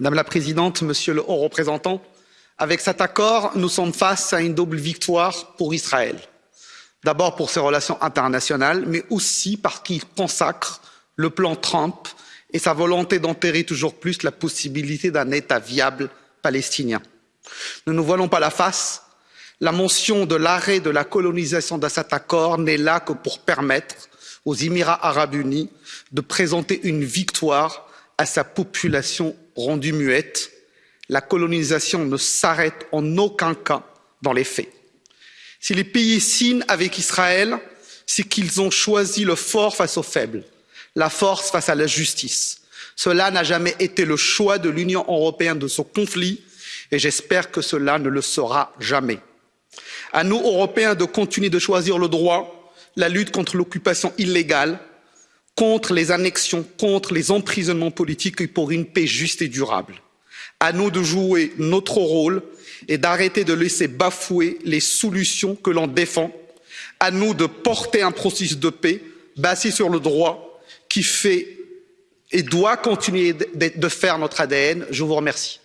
Madame la Présidente, Monsieur le Haut représentant, avec cet accord, nous sommes face à une double victoire pour Israël. D'abord pour ses relations internationales, mais aussi parce qu'il consacre le plan Trump et sa volonté d'enterrer toujours plus la possibilité d'un État viable palestinien. Ne nous voilons pas la face, la mention de l'arrêt de la colonisation de cet accord n'est là que pour permettre aux Émirats arabes unis de présenter une victoire à sa population rendue muette. La colonisation ne s'arrête en aucun cas dans les faits. Si les pays signent avec Israël, c'est qu'ils ont choisi le fort face au faible, la force face à la justice. Cela n'a jamais été le choix de l'Union européenne de ce conflit et j'espère que cela ne le sera jamais. À nous, Européens, de continuer de choisir le droit, la lutte contre l'occupation illégale, contre les annexions, contre les emprisonnements politiques et pour une paix juste et durable. À nous de jouer notre rôle et d'arrêter de laisser bafouer les solutions que l'on défend. À nous de porter un processus de paix basé sur le droit qui fait et doit continuer de faire notre ADN. Je vous remercie.